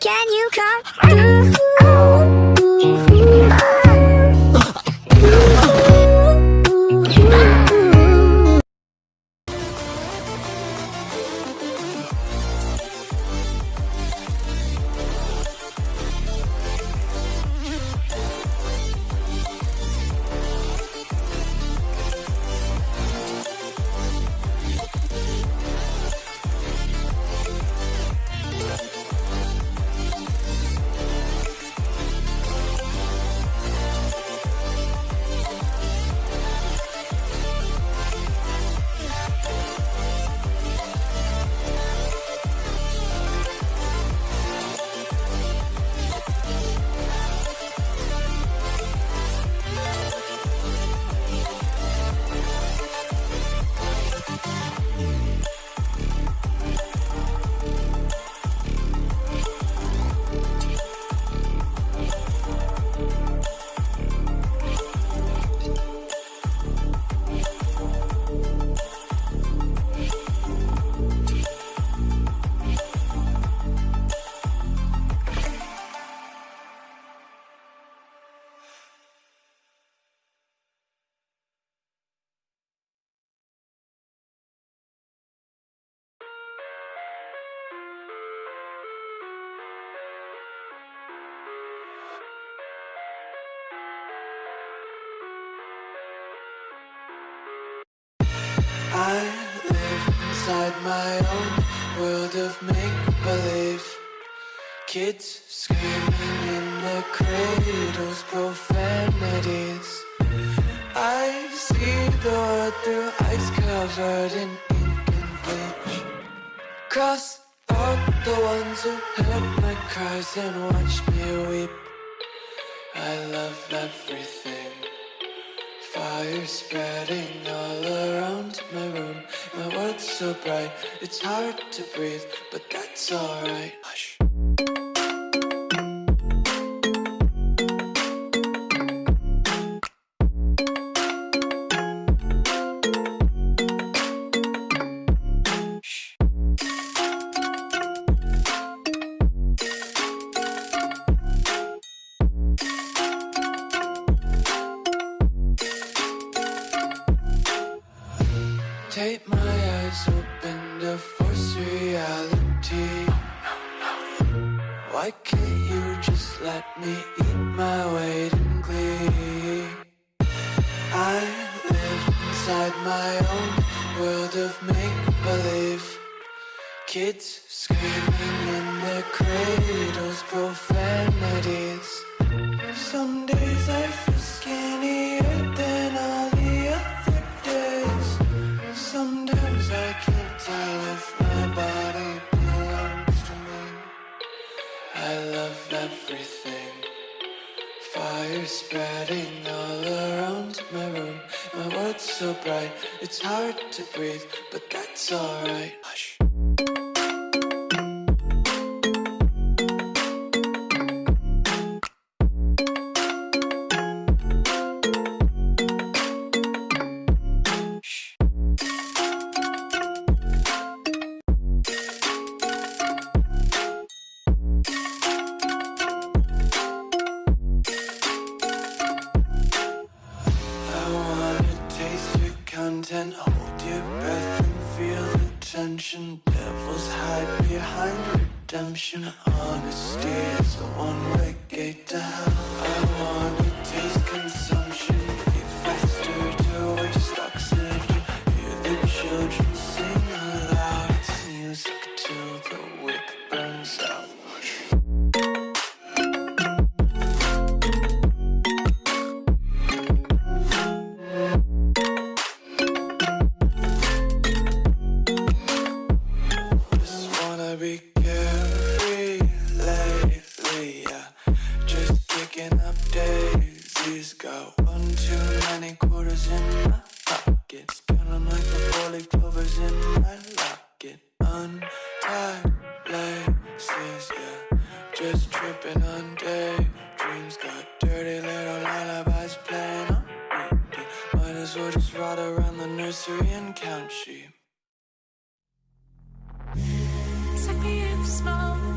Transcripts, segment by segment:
Can you come through? My own world of make believe. Kids screaming in the cradles, profanities. I see the world through ice covered in ink and bleach. Cross out the ones who heard my cries and watched me weep. I love everything. Fire spreading all around my room. My world's so bright, it's hard to breathe, but that's alright. Own world of make believe. Kids screaming in their cradles. So bright, it's hard to breathe, but that's alright. Content, hold your breath and feel the tension. Devils hide behind redemption. Honesty is a one-way gate to hell. The and count sheep. Me in slow, breathe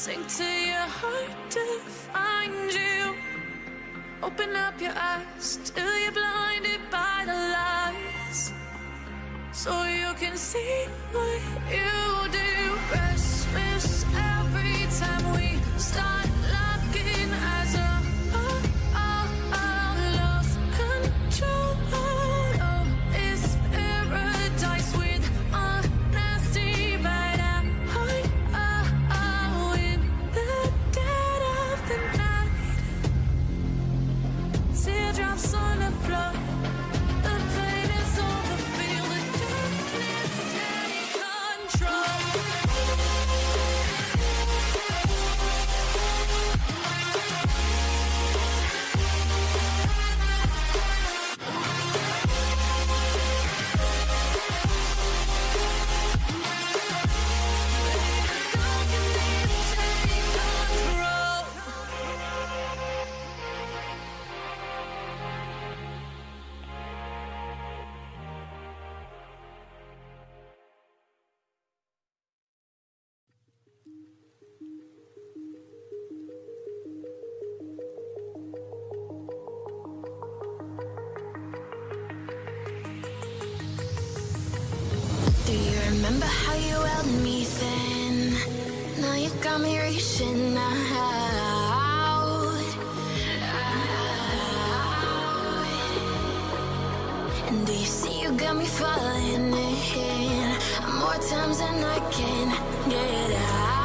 sink to your heart to find you. Open up your eyes till you're blinded by the lies, so you can see what you do. Restless. got me falling in. More times than I can get out.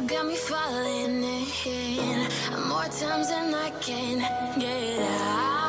you got me falling in. More times than I can get out.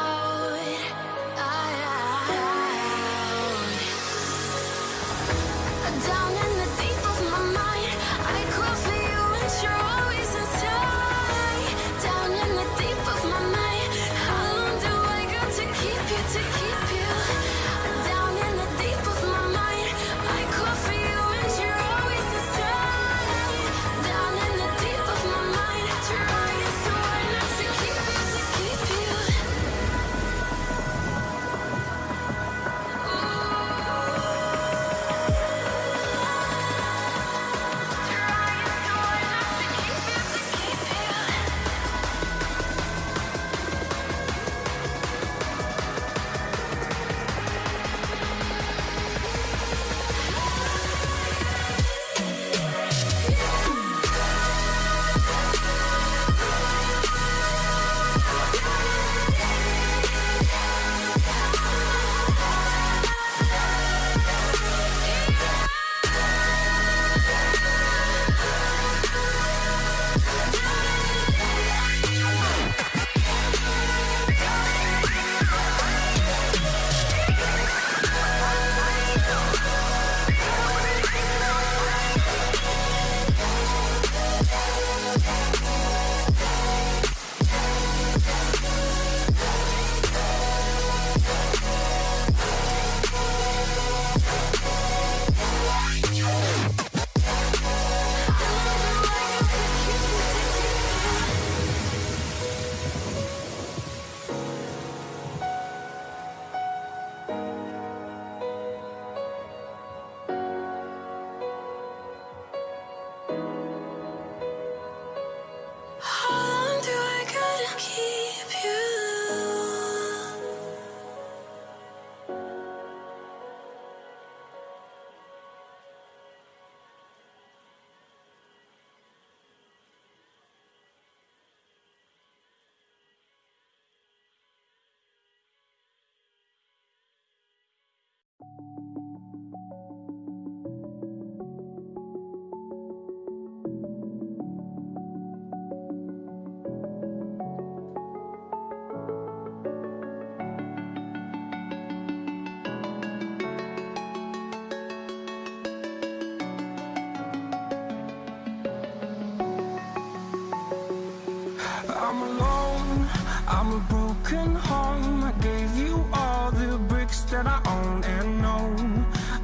I'm alone, I'm a broken home. I gave you all the bricks that I own and know.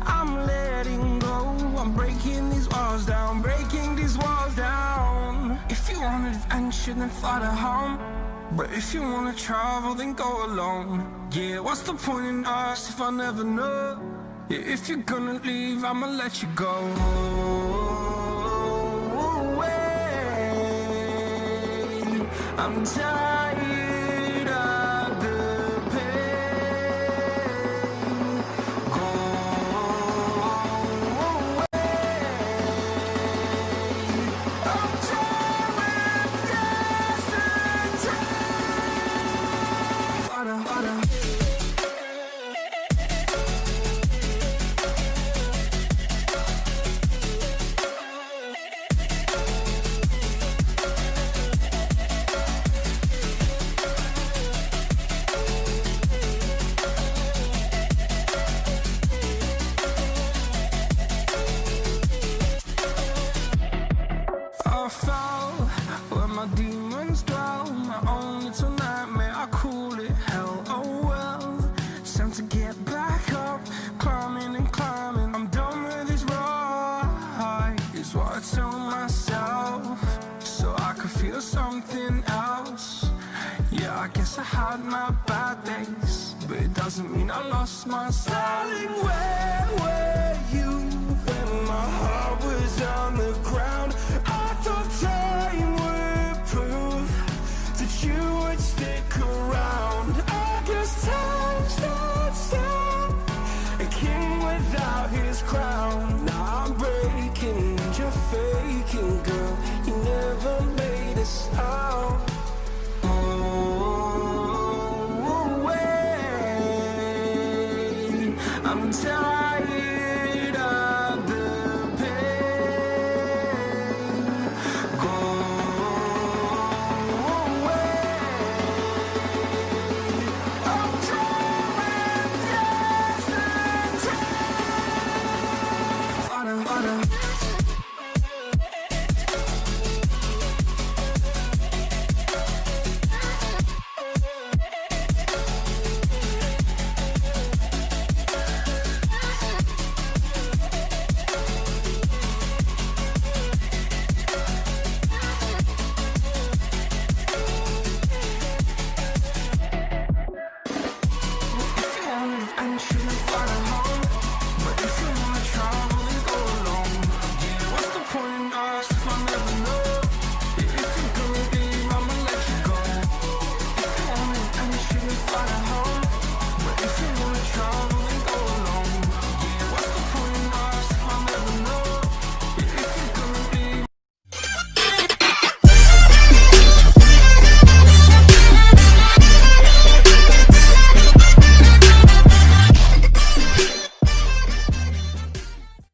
I'm letting go, I'm breaking these walls down, breaking these walls down. If you want adventure, then fly to home. But if you wanna travel, then go alone. Yeah, what's the point in us if I never know? Yeah, if you're gonna leave, I'ma let you go. I'm tired had my bad days, but it doesn't mean I lost my Darling, where were you when my heart was on the ground?